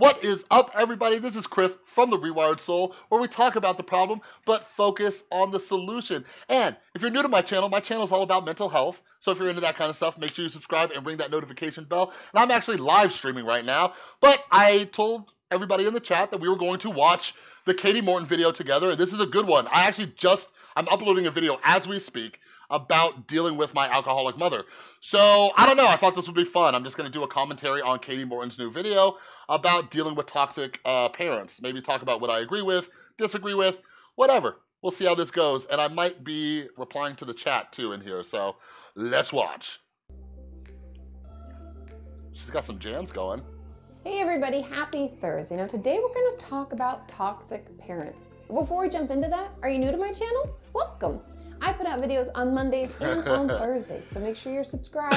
What is up, everybody? This is Chris from The Rewired Soul, where we talk about the problem, but focus on the solution. And if you're new to my channel, my channel is all about mental health. So if you're into that kind of stuff, make sure you subscribe and ring that notification bell. And I'm actually live streaming right now, but I told everybody in the chat that we were going to watch the Kati Morton video together, and this is a good one. I actually just, I'm uploading a video as we speak about dealing with my alcoholic mother. So I don't know, I thought this would be fun. I'm just gonna do a commentary on Kati Morton's new video about dealing with toxic uh, parents. Maybe talk about what I agree with, disagree with, whatever. We'll see how this goes. And I might be replying to the chat too in here. So let's watch. She's got some jams going. Hey everybody, happy Thursday. Now today we're going to talk about toxic parents. Before we jump into that, are you new to my channel? Welcome. I put out videos on Mondays and on Thursdays, so make sure you're subscribed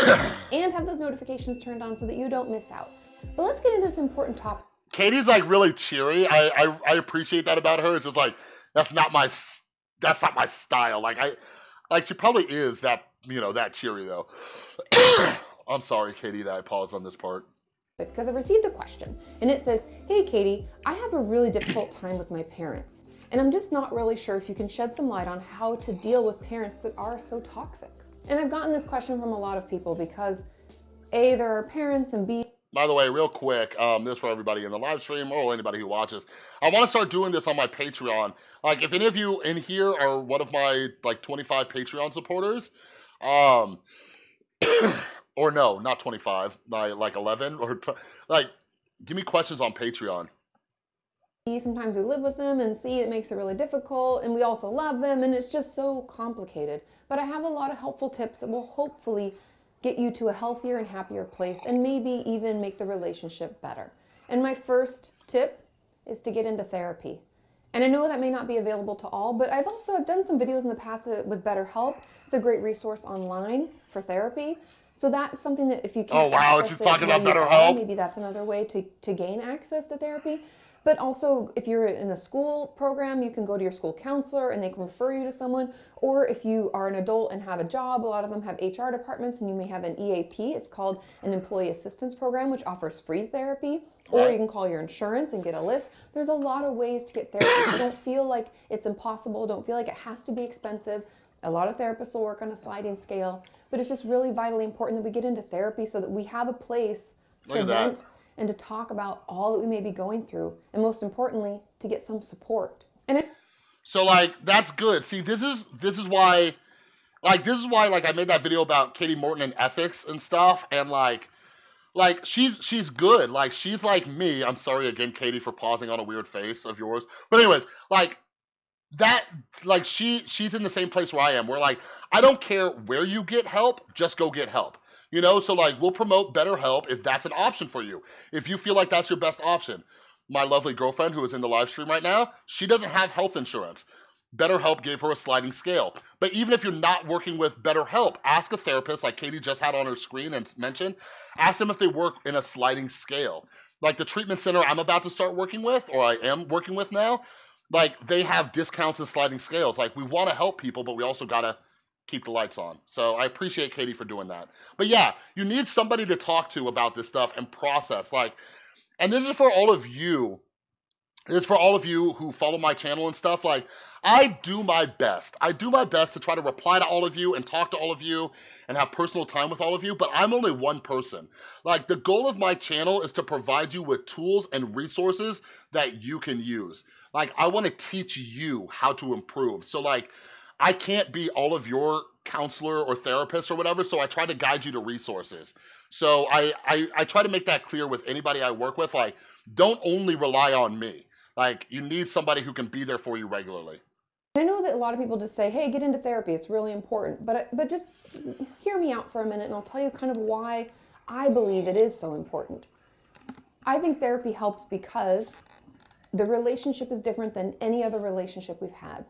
and have those notifications turned on so that you don't miss out. But let's get into this important topic. Katie's like really cheery. I, I I appreciate that about her. It's just like that's not my that's not my style. Like I like she probably is that you know that cheery though. I'm sorry, Katie, that I paused on this part. Because I received a question and it says, Hey Katie, I have a really difficult time with my parents. And I'm just not really sure if you can shed some light on how to deal with parents that are so toxic. And I've gotten this question from a lot of people because A, there are parents and B, by the way, real quick, um, this for everybody in the live stream or anybody who watches. I want to start doing this on my Patreon. Like, if any of you in here are one of my like 25 Patreon supporters, um, or no, not 25, like 11 or like, give me questions on Patreon. Sometimes we live with them and see it makes it really difficult, and we also love them, and it's just so complicated. But I have a lot of helpful tips that will hopefully get you to a healthier and happier place, and maybe even make the relationship better. And my first tip is to get into therapy. And I know that may not be available to all, but I've also I've done some videos in the past with BetterHelp. It's a great resource online for therapy. So that's something that if you can't oh wow, talking about BetterHelp. Maybe that's another way to to gain access to therapy. But also, if you're in a school program, you can go to your school counselor and they can refer you to someone. Or if you are an adult and have a job, a lot of them have HR departments and you may have an EAP. It's called an employee assistance program, which offers free therapy. Or you can call your insurance and get a list. There's a lot of ways to get therapy. so don't feel like it's impossible. Don't feel like it has to be expensive. A lot of therapists will work on a sliding scale, but it's just really vitally important that we get into therapy so that we have a place to vent and to talk about all that we may be going through, and most importantly, to get some support. And it- so like that's good. See, this is this is why, like this is why like I made that video about Kati Morton and ethics and stuff, and like. Like she's she's good. Like she's like me. I'm sorry again, Katie, for pausing on a weird face of yours. But anyways, like that like she she's in the same place where I am. Where like I don't care where you get help, just go get help. You know, so like we'll promote BetterHelp if that's an option for you. If you feel like that's your best option. My lovely girlfriend who is in the live stream right now, she doesn't have health insurance. BetterHelp gave her a sliding scale. But even if you're not working with BetterHelp, ask a therapist like Katie just had on her screen and mentioned, ask them if they work in a sliding scale. Like the treatment center I'm about to start working with, or I am working with now, like they have discounts and sliding scales. Like we want to help people, but we also gotta keep the lights on. So I appreciate Katie for doing that. But yeah, you need somebody to talk to about this stuff and process. Like, and this is for all of you. It's for all of you who follow my channel and stuff. Like, I do my best. I do my best to try to reply to all of you and talk to all of you and have personal time with all of you, but I'm only one person. Like, the goal of my channel is to provide you with tools and resources that you can use. Like, I want to teach you how to improve. So, like, I can't be all of your counselor or therapist or whatever, so I try to guide you to resources. So I, I, I try to make that clear with anybody I work with. Like, don't only rely on me. Like, you need somebody who can be there for you regularly. I know that a lot of people just say, "Hey, get into therapy. It's really important." But but just hear me out for a minute, and I'll tell you kind of why I believe it is so important. I think therapy helps because the relationship is different than any other relationship we've had.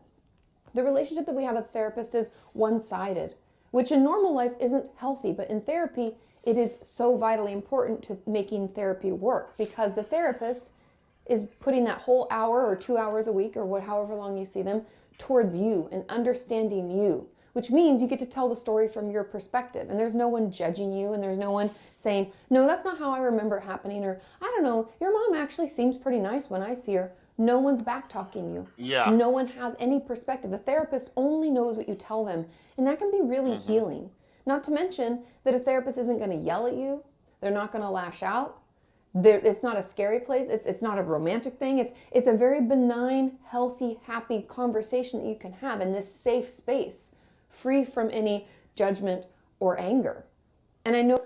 The relationship that we have with therapist is one sided, which in normal life isn't healthy, but in therapy, it is so vitally important to making therapy work because the therapist is putting that whole hour or two hours a week or what, however long you see them towards you and understanding you, which means you get to tell the story from your perspective. And there's no one judging you, and there's no one saying, no, that's not how I remember it happening, or I don't know, your mom actually seems pretty nice when I see her. No one's back talking you. Yeah. No one has any perspective. The therapist only knows what you tell them, and that can be really mm-hmm. healing. Not to mention that a therapist isn't going to yell at you, they're not going to lash out. There, it's not a scary place. It's, it's not a romantic thing. It's, it's a very benign, healthy, happy conversation that you can have in this safe space, free from any judgment or anger. And I know.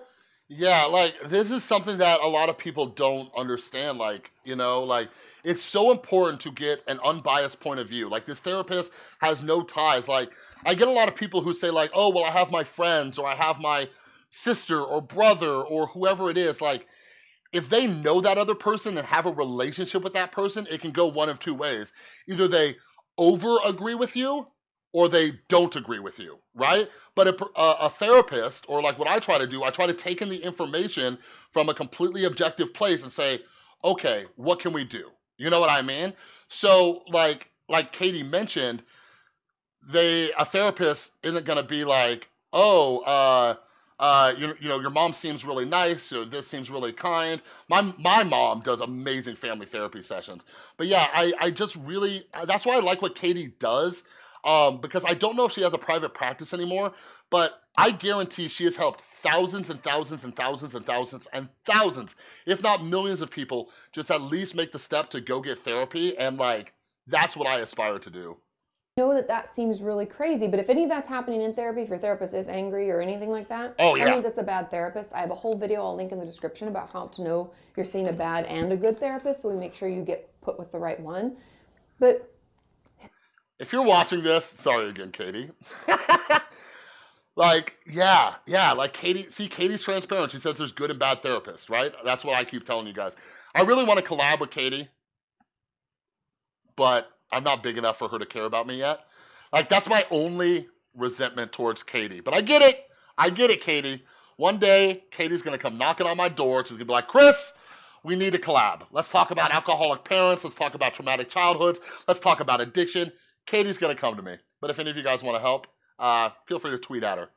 Yeah, like this is something that a lot of people don't understand. Like, you know, like it's so important to get an unbiased point of view. Like this therapist has no ties. Like I get a lot of people who say like, "Oh, well, I have my friends or I have my sister or brother or whoever it is." Like if they know that other person and have a relationship with that person, it can go one of two ways. Either they over agree with you or they don't agree with you, right? But a, a, a, therapist, or like what I try to do, I try to take in the information from a completely objective place and say, okay, what can we do? You know what I mean? So like like Katie mentioned, they a therapist isn't gonna be like, oh, uh, uh, you, you know, your mom seems really nice, or this seems really kind. My my mom does amazing family therapy sessions. But yeah, I I just really that's why I like what Katie does. Um, because I don't know if she has a private practice anymore, but I guarantee she has helped thousands and thousands and thousands and thousands and thousands, if not millions of people, just at least make the step to go get therapy. And like, that's what I aspire to do. know that that seems really crazy, but if any of that's happening in therapy, if your therapist is angry or anything like that, oh, yeah. I mean, that's a bad therapist. I have a whole video I'll link in the description about how to know you're seeing a bad and a good therapist, so we make sure you get put with the right one. But if you're watching this, sorry again, Katie. like, yeah, yeah, like Katie, see, Katie's transparent. She says there's good and bad therapists, right? That's what I keep telling you guys. I really want to collab with Katie, but I'm not big enough for her to care about me yet. Like, that's my only resentment towards Katie. But I get it. I get it, Katie. One day, Katie's going to come knocking on my door. She's going to be like, Chris, we need to collab. Let's talk about alcoholic parents. Let's talk about traumatic childhoods. Let's talk about addiction. Katie's going to come to me. But if any of you guys want to help, uh, feel free to tweet at her.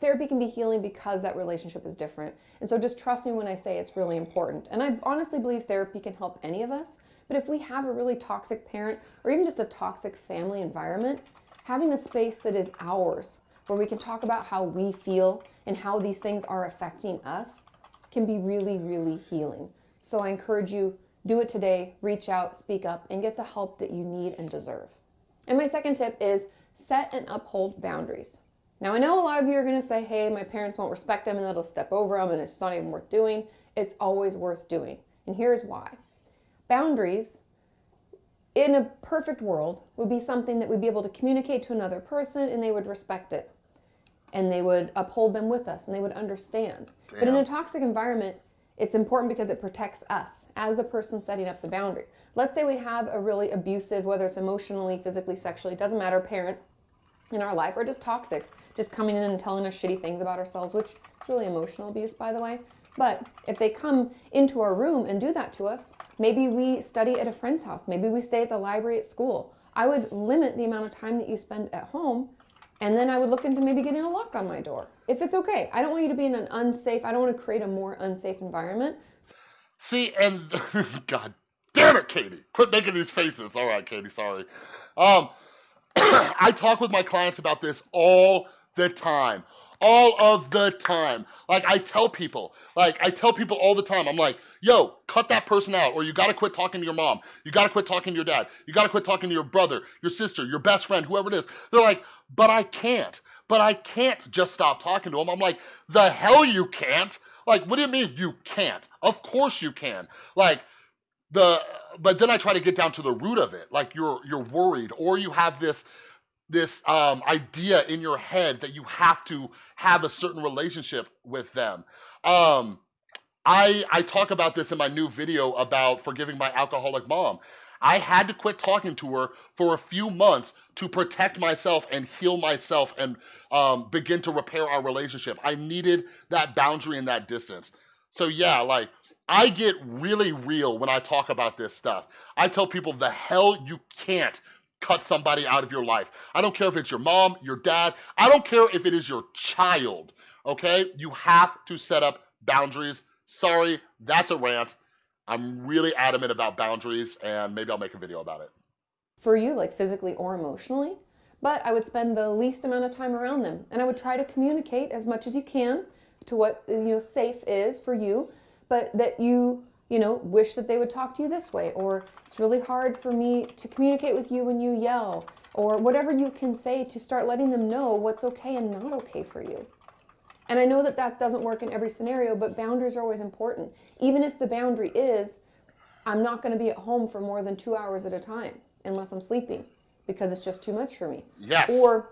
Therapy can be healing because that relationship is different. And so just trust me when I say it's really important. And I honestly believe therapy can help any of us. But if we have a really toxic parent or even just a toxic family environment, having a space that is ours where we can talk about how we feel and how these things are affecting us can be really, really healing. So I encourage you, do it today, reach out, speak up, and get the help that you need and deserve. And my second tip is set and uphold boundaries. Now, I know a lot of you are going to say, hey, my parents won't respect them and they'll step over them and it's not even worth doing. It's always worth doing. And here's why boundaries, in a perfect world, would be something that we'd be able to communicate to another person and they would respect it and they would uphold them with us and they would understand. Damn. But in a toxic environment, it's important because it protects us as the person setting up the boundary. Let's say we have a really abusive, whether it's emotionally, physically, sexually, doesn't matter, parent in our life, or just toxic, just coming in and telling us shitty things about ourselves, which is really emotional abuse, by the way. But if they come into our room and do that to us, maybe we study at a friend's house, maybe we stay at the library at school. I would limit the amount of time that you spend at home and then I would look into maybe getting a lock on my door if it's okay. I don't want you to be in an unsafe, I don't want to create a more unsafe environment. See, and God damn it, Katie. Quit making these faces. All right, Katie, sorry. Um, I talk with my clients about this all the time. All of the time. Like, I tell people, like, I tell people all the time, I'm like, yo, cut that person out, or you gotta quit talking to your mom. You gotta quit talking to your dad. You gotta quit talking to your brother, your sister, your best friend, whoever it is. They're like, but I can't. But I can't just stop talking to them. I'm like, the hell you can't? Like, what do you mean you can't? Of course you can. Like, the but then I try to get down to the root of it. Like you're you're worried, or you have this this um, idea in your head that you have to have a certain relationship with them. Um, I I talk about this in my new video about forgiving my alcoholic mom. I had to quit talking to her for a few months to protect myself and heal myself and um, begin to repair our relationship. I needed that boundary and that distance. So yeah, like I get really real when I talk about this stuff. I tell people the hell you can't cut somebody out of your life. I don't care if it's your mom, your dad, I don't care if it is your child, okay? You have to set up boundaries. Sorry, that's a rant. I'm really adamant about boundaries and maybe I'll make a video about it. For you, like physically or emotionally, but I would spend the least amount of time around them and I would try to communicate as much as you can to what you know safe is for you, but that you you know wish that they would talk to you this way or it's really hard for me to communicate with you when you yell or whatever you can say to start letting them know what's okay and not okay for you. And I know that that doesn't work in every scenario, but boundaries are always important. Even if the boundary is, I'm not going to be at home for more than two hours at a time unless I'm sleeping because it's just too much for me. Yes. Or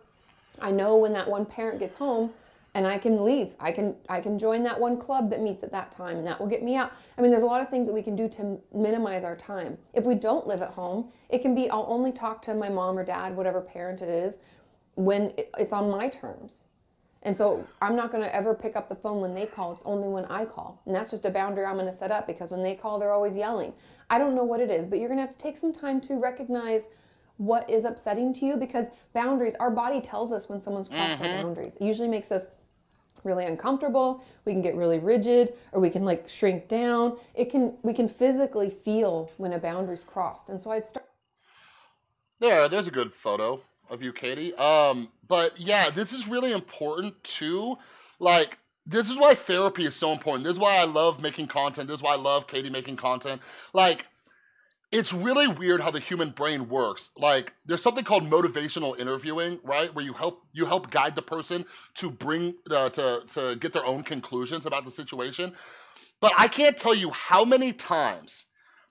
I know when that one parent gets home and I can leave. I can I can join that one club that meets at that time and that will get me out. I mean, there's a lot of things that we can do to minimize our time. If we don't live at home, it can be I'll only talk to my mom or dad, whatever parent it is, when it's on my terms. And so I'm not going to ever pick up the phone when they call. It's only when I call. And that's just a boundary I'm going to set up because when they call, they're always yelling. I don't know what it is, but you're going to have to take some time to recognize what is upsetting to you because boundaries, our body tells us when someone's crossed mm-hmm. our boundaries. It usually makes us really uncomfortable we can get really rigid or we can like shrink down it can we can physically feel when a boundary's crossed and so i'd start there there's a good photo of you, Katie. Um, but yeah, this is really important too. Like, this is why therapy is so important. This is why I love making content. This is why I love Katie making content. Like, it's really weird how the human brain works. Like, there's something called motivational interviewing, right? Where you help you help guide the person to bring uh, to to get their own conclusions about the situation. But I can't tell you how many times,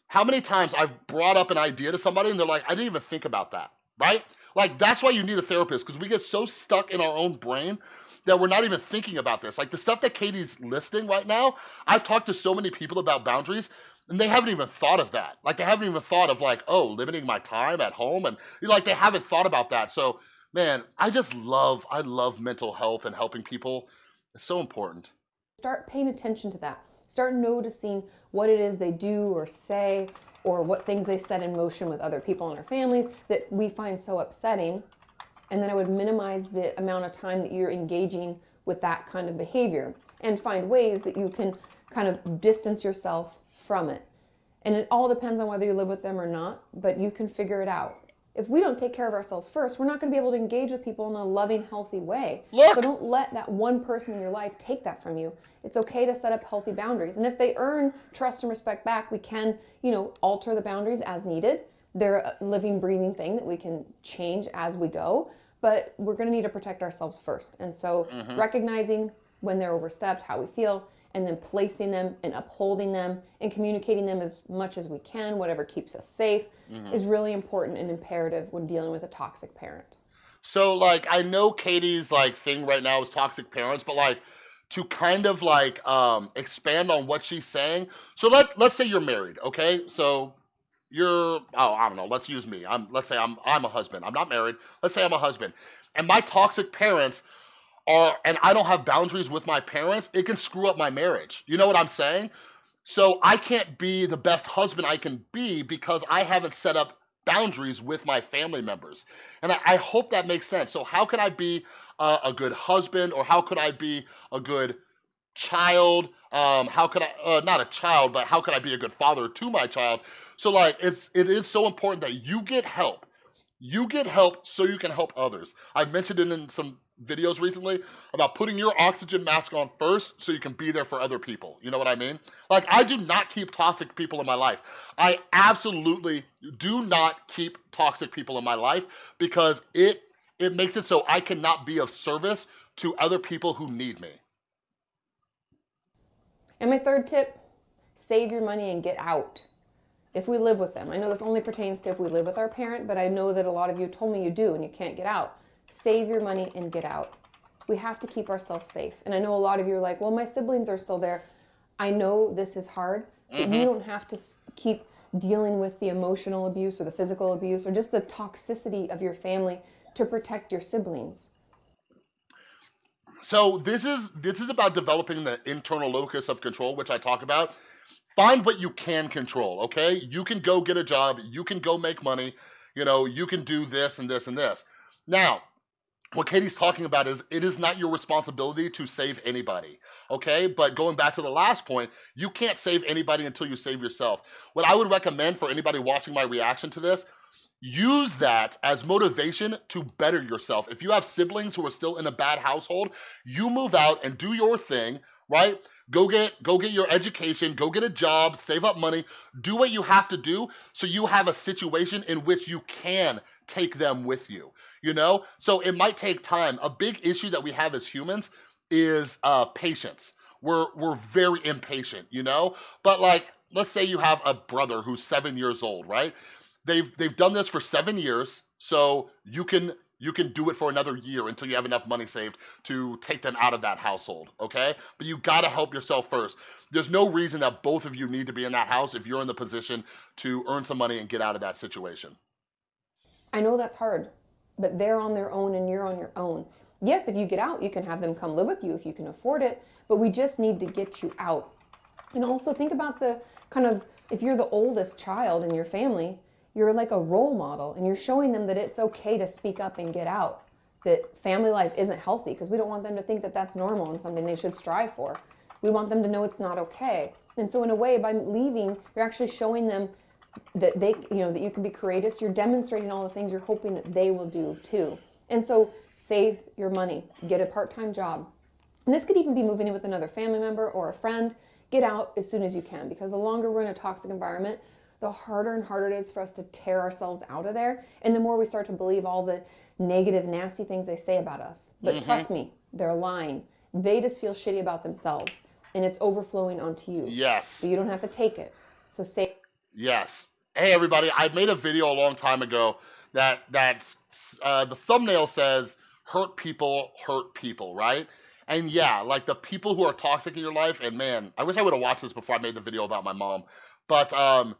how many times I've brought up an idea to somebody and they're like, I didn't even think about that, right? Like that's why you need a therapist because we get so stuck in our own brain that we're not even thinking about this. Like the stuff that Katie's listing right now, I've talked to so many people about boundaries and they haven't even thought of that. Like they haven't even thought of like, oh, limiting my time at home and like they haven't thought about that. So, man, I just love I love mental health and helping people. It's so important. Start paying attention to that. Start noticing what it is they do or say or what things they set in motion with other people in our families that we find so upsetting. And then I would minimize the amount of time that you're engaging with that kind of behavior and find ways that you can kind of distance yourself from it. And it all depends on whether you live with them or not, but you can figure it out if we don't take care of ourselves first, we're not going to be able to engage with people in a loving, healthy way. Look. So don't let that one person in your life take that from you. It's okay to set up healthy boundaries. And if they earn trust and respect back, we can, you know, alter the boundaries as needed. They're a living, breathing thing that we can change as we go. But we're going to need to protect ourselves first. And so mm-hmm. recognizing when they're overstepped, how we feel, and then placing them and upholding them and communicating them as much as we can, whatever keeps us safe, mm-hmm. is really important and imperative when dealing with a toxic parent. So, like, I know Katie's like thing right now is toxic parents, but like to kind of like um, expand on what she's saying. So let let's say you're married, okay? So you're oh I don't know. Let's use me. I'm let's say I'm I'm a husband. I'm not married. Let's say I'm a husband, and my toxic parents are and I don't have boundaries with my parents, it can screw up my marriage. You know what I'm saying? So I can't be the best husband I can be because I haven't set up boundaries with my family members. And I, I hope that makes sense. So how can I be a, a good husband or how could I be a good child? Um, how could I uh, not a child, but how could I be a good father to my child? So like it's it is so important that you get help. You get help so you can help others. I've mentioned it in some videos recently about putting your oxygen mask on first so you can be there for other people. You know what I mean? Like, I do not keep toxic people in my life. I absolutely do not keep toxic people in my life because it it makes it so I cannot be of service to other people who need me. And my third tip, save your money and get out. If we live with them. I know this only pertains to if we live with our parent, but I know that a lot of you told me you do and you can't get out save your money and get out. We have to keep ourselves safe. And I know a lot of you are like, well, my siblings are still there. I know this is hard, but mm-hmm. you don't have to keep dealing with the emotional abuse or the physical abuse or just the toxicity of your family to protect your siblings. So this is this is about developing the internal locus of control, which I talk about. Find what you can control, okay? You can go get a job, you can go make money, You know, you can do this and this and this. Now, what Katie's talking about is it is not your responsibility to save anybody. Okay. But going back to the last point, you can't save anybody until you save yourself. What I would recommend for anybody watching my reaction to this, use that as motivation to better yourself. If you have siblings who are still in a bad household, you move out and do your thing, right? Go get go get your education, go get a job, save up money, do what you have to do so you have a situation in which you can take them with you. You know? So it might take time. A big issue that we have as humans is uh patience. We're we're very impatient, you know? But like let's say you have a brother who's 7 years old, right? They've they've done this for 7 years, so you can you can do it for another year until you have enough money saved to take them out of that household, okay? But you got to help yourself first. There's no reason that both of you need to be in that house if you're in the position to earn some money and get out of that situation. I know that's hard, but they're on their own and you're on your own. Yes, if you get out, you can have them come live with you if you can afford it, but we just need to get you out. And also think about the kind of if you're the oldest child in your family, you're like a role model and you're showing them that it's okay to speak up and get out that family life isn't healthy because we don't want them to think that that's normal and something they should strive for. We want them to know it's not okay. And so in a way by leaving you're actually showing them that they you know that you can be courageous. You're demonstrating all the things you're hoping that they will do too. And so save your money get a part-time job. And this could even be moving in with another family member or a friend. Get out as soon as you can because the longer we're in a toxic environment the harder and harder it is for us to tear ourselves out of there. And the more we start to believe all the negative, nasty things they say about us. But mm-hmm. trust me, they're lying. They just feel shitty about themselves and it's overflowing onto you. Yes. But you don't have to take it. So say Yes. Hey everybody, I made a video a long time ago that that uh, the thumbnail says hurt people hurt people, right? And yeah, like the people who are toxic in your life, and man, I wish I would have watched this before I made the video about my mom. But um,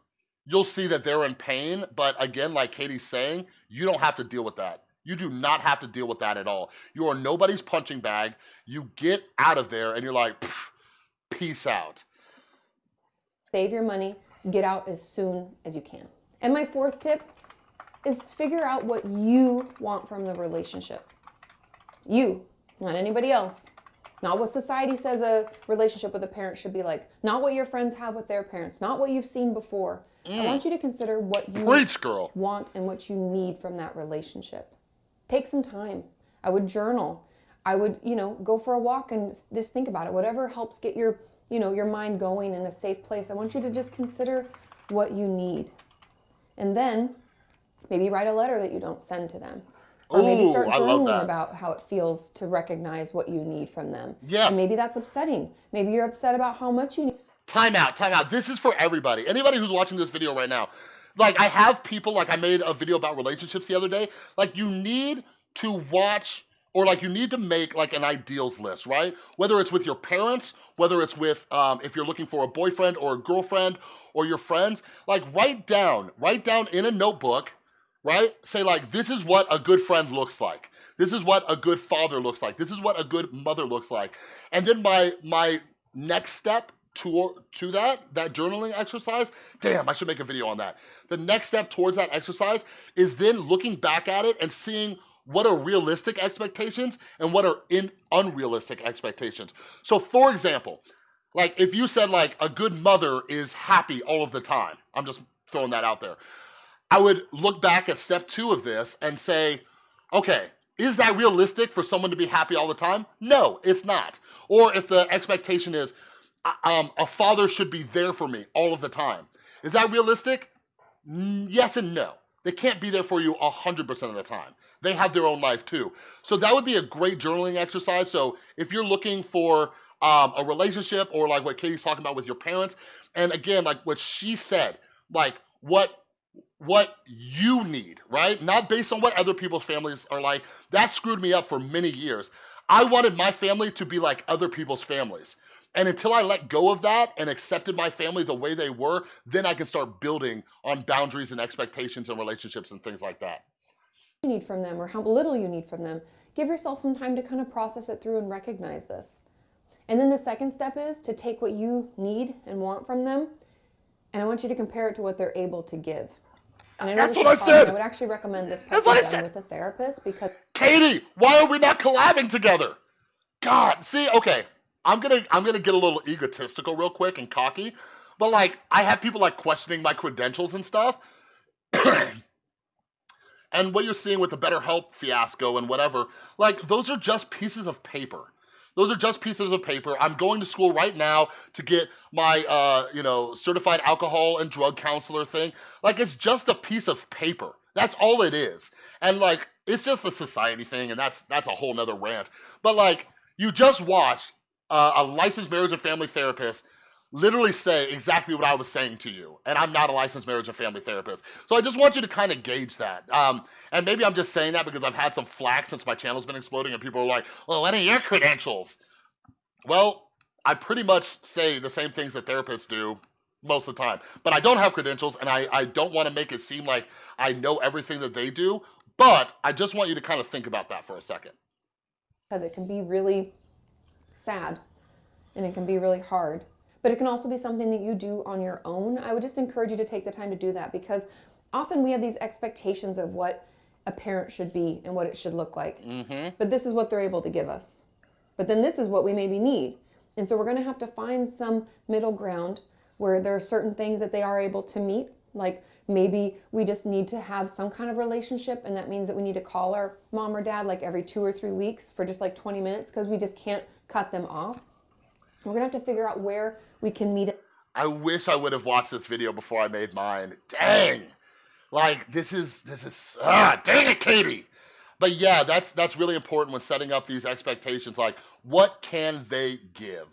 you'll see that they're in pain. But again, like Katie's saying, you don't have to deal with that. You do not have to deal with that at all. You are nobody's punching bag. You get out of there and you're like, peace out. Save your money, get out as soon as you can. And my fourth tip is figure out what you want from the relationship. You, not anybody else. Not what society says a relationship with a parent should be like. Not what your friends have with their parents. Not what you've seen before. Mm. I want you to consider what you Preach, girl. want and what you need from that relationship. Take some time. I would journal. I would, you know, go for a walk and just think about it. Whatever helps get your, you know, your mind going in a safe place. I want you to just consider what you need. And then maybe write a letter that you don't send to them. Or maybe start journaling about how it feels to recognize what you need from them. Yes. And maybe that's upsetting. Maybe you're upset about how much you need. Time out, time out. This is for everybody. Anybody who's watching this video right now. Like, I have people, like, I made a video about relationships the other day. Like, you need to watch or like you need to make like an ideals list, right? Whether it's with your parents, whether it's with um, if you're looking for a boyfriend or a girlfriend or your friends, like write down, write down in a notebook, right? Say like this is what a good friend looks like. This is what a good father looks like. This is what a good mother looks like. And then my my next step to, to that, that journaling exercise, damn, I should make a video on that. The next step towards that exercise is then looking back at it and seeing what are realistic expectations and what are in unrealistic expectations. So for example, like if you said like a good mother is happy all of the time, I'm just throwing that out there. I would look back at step two of this and say, okay, is that realistic for someone to be happy all the time? No, it's not. Or if the expectation is, um, a father should be there for me all of the time. Is that realistic? Yes and no. They can't be there for you 100% of the time. They have their own life too. So that would be a great journaling exercise. So if you're looking for um, a relationship or like what Katie's talking about with your parents, and again, like what she said, like what what you need, right? Not based on what other people's families are like. That screwed me up for many years. I wanted my family to be like other people's families. And until I let go of that and accepted my family the way they were, then I can start building on boundaries and expectations and relationships and things like that. You need from them or how little you need from them. Give yourself some time to kind of process it through and recognize this. And then the second step is to take what you need and want from them, and I want you to compare it to what they're able to give. And I know That's what I said. I would actually recommend this That's what I said. with a therapist because Katie, why are we not collabing together? God, see, okay, I'm gonna I'm gonna get a little egotistical real quick and cocky, but like I have people like questioning my credentials and stuff. and what you're seeing with the BetterHelp fiasco and whatever, like those are just pieces of paper. Those are just pieces of paper. I'm going to school right now to get my uh, you know, certified alcohol and drug counselor thing. Like it's just a piece of paper. That's all it is. And like it's just a society thing and that's that's a whole nother rant. But like you just watched uh, a licensed marriage and family therapist literally say exactly what I was saying to you. And I'm not a licensed marriage and family therapist. So I just want you to kind of gauge that. Um, and maybe I'm just saying that because I've had some flack since my channel's been exploding and people are like, well, what are your credentials? Well, I pretty much say the same things that therapists do most of the time. But I don't have credentials and I, I don't want to make it seem like I know everything that they do. But I just want you to kind of think about that for a second. because it can be really sad and it can be really hard. But it can also be something that you do on your own. I would just encourage you to take the time to do that because often we have these expectations of what a parent should be and what it should look like. Mm-hmm. But this is what they're able to give us. But then this is what we maybe need. And so we're going to have to find some middle ground where there are certain things that they are able to meet. Like maybe we just need to have some kind of relationship, and that means that we need to call our mom or dad like every two or three weeks for just like 20 minutes because we just can't cut them off. We're to have to figure out where we can meet I wish I would have watched this video before I made mine. Dang. Like this is this is ah dang it, Katie. But yeah, that's that's really important when setting up these expectations. Like, what can they give?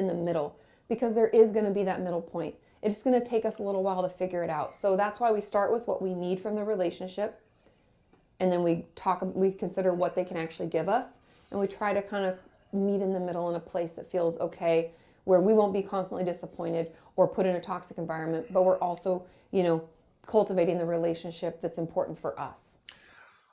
in the middle because there is going to be that middle point. It's just going to take us a little while to figure it out. So that's why we start with what we need from the relationship and then we talk we consider what they can actually give us and we try to kind of meet in the middle in a place that feels okay where we won't be constantly disappointed or put in a toxic environment, but we're also, you know, cultivating the relationship that's important for us.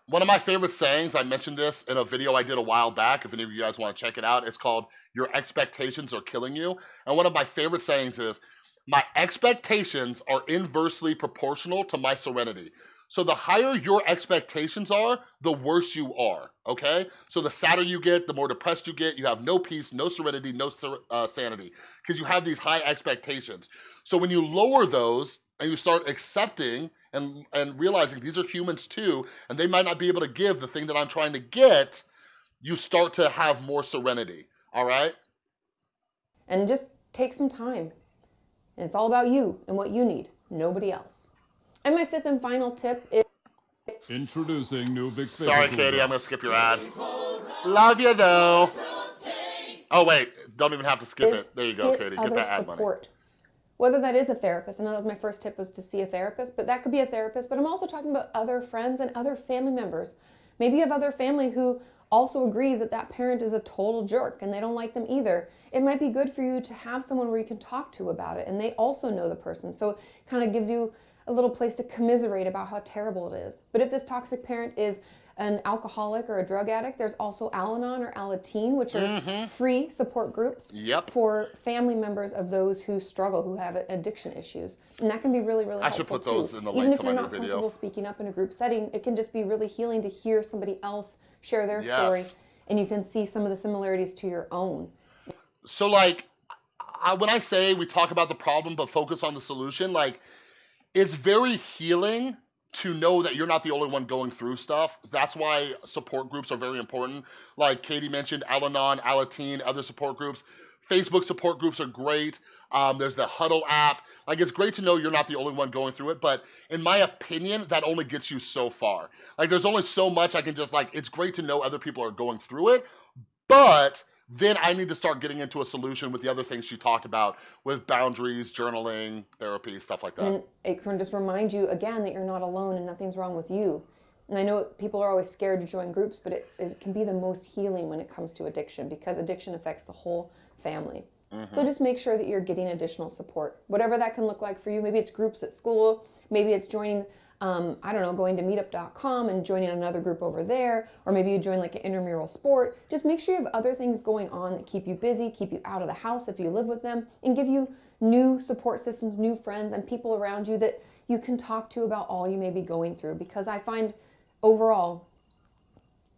One of my favorite sayings, I mentioned this in a video I did a while back. If any of you guys want to check it out, it's called Your Expectations Are Killing You. And one of my favorite sayings is, My expectations are inversely proportional to my serenity. So the higher your expectations are, the worse you are. Okay? So the sadder you get, the more depressed you get. You have no peace, no serenity, no ser- uh, sanity because you have these high expectations. So when you lower those and you start accepting and and realizing these are humans too, and they might not be able to give the thing that I'm trying to get, you start to have more serenity. All right? And just take some time. And it's all about you and what you need, nobody else. And my fifth and final tip is Introducing new Vicks Vapor Sorry, Cooler. Katie, I'm gonna skip your ad. Love you though. Oh wait, don't even have to skip is it. There you go, get Katie. Get other that ad money. support. Whether that is a therapist, I know that was my first tip was to see a therapist, but that could be a therapist. But I'm also talking about other friends and other family members. Maybe you have other family who also agrees that that parent is a total jerk and they don't like them either. It might be good for you to have someone where you can talk to about it and they also know the person. So it kind of gives you a little place to commiserate about how terrible it is. But if this toxic parent is an alcoholic or a drug addict, there's also Al Anon or Alateen, which are mm-hmm. free support groups Yep. for family members of those who struggle, who have addiction issues. And that can be really, really I should helpful put those in the Even if you're not video. comfortable speaking up in a group setting, it can just be really healing to hear somebody else share their story and you can see some of the similarities to your own. So like, I, when I say we talk about the problem but focus on the solution, like, it's very healing to know that you're not the only one going through stuff. That's why support groups are very important. Like Katie mentioned, Al-Anon, Alateen, other support groups. Facebook support groups are great. Um, there's the Huddle app. Like it's great to know you're not the only one going through it, but in my opinion, that only gets you so far. Like there's only so much I can just like. It's great to know other people are going through it, but then I need to start getting into a solution with the other things she talked about with boundaries, journaling, therapy, stuff like that. And it can just remind you again that you're not alone and nothing's wrong with you. And I know people are always scared to join groups, but it, it can be the most healing when it comes to addiction because addiction affects the whole family. So mm-hmm. just make sure that you're getting additional support, whatever that can look like for you. Maybe it's groups at school, maybe it's joining, um, I don't know, going to meetup.com and joining another group over there, or maybe you join like an intramural sport. Just make sure you have other things going on that keep you busy, keep you out of the house if you live with them, and give you new support systems, new friends, and people around you that you can talk to about all you may be going through. Because I find overall,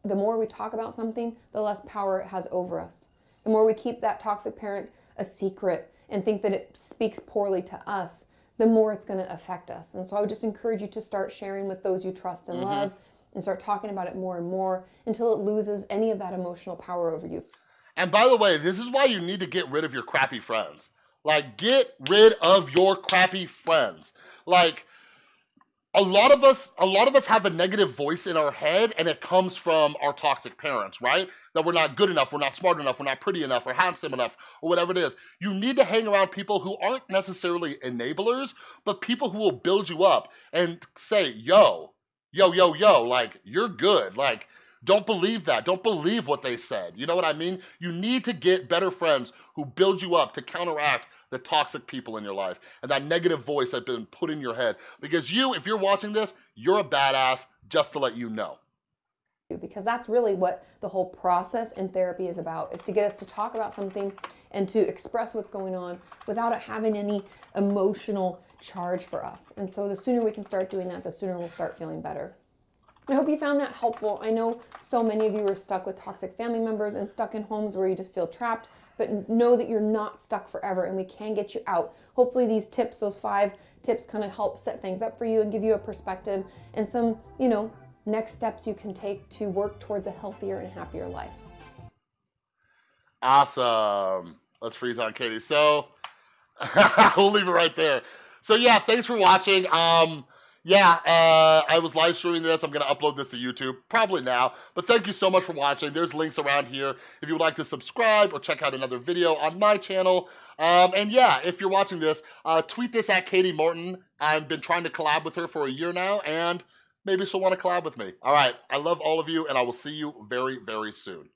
the more we talk about something, the less power it has over us. The more we keep that toxic parent a secret and think that it speaks poorly to us, the more it's going to affect us. And so I would just encourage you to start sharing with those you trust and mm-hmm. love and start talking about it more and more until it loses any of that emotional power over you. And by the way, this is why you need to get rid of your crappy friends. Like, get rid of your crappy friends. Like, a lot of us a lot of us have a negative voice in our head and it comes from our toxic parents right? That we're not good enough we're not smart enough we're not pretty enough or handsome enough or whatever it is. You need to hang around people who aren't necessarily enablers but people who will build you up and say yo yo yo yo like you're good. Like don't believe that. Don't believe what they said. You know what I mean? You need to get better friends who build you up to counteract the toxic people in your life and that negative voice that's been put in your head. Because you, if you're watching this, you're a badass, just to let you know. Because that's really what the whole process in therapy is about, is to get us to talk about something and to express what's going on without it having any emotional charge for us. And so the sooner we can start doing that, the sooner we'll start feeling better. I hope you found that helpful. I know so many of you are stuck with toxic family members and stuck in homes where you just feel trapped, but know that you're not stuck forever and we can get you out. Hopefully, these tips, those five tips, kind of help set things up for you and give you a perspective and some, you know, next steps you can take to work towards a healthier and happier life. Awesome. Let's freeze on Katie. So we'll leave it right there. So yeah, thanks for watching. Um, yeah, uh, I was live streaming this. I'm going to upload this to YouTube probably now. But thank you so much for watching. There's links around here if you would like to subscribe or check out another video on my channel. Um, and yeah, if you're watching this, uh, tweet this at Kati Morton. I've been trying to collab with her for a year now, and maybe she'll want to collab with me. All right, I love all of you, and I will see you very, very soon.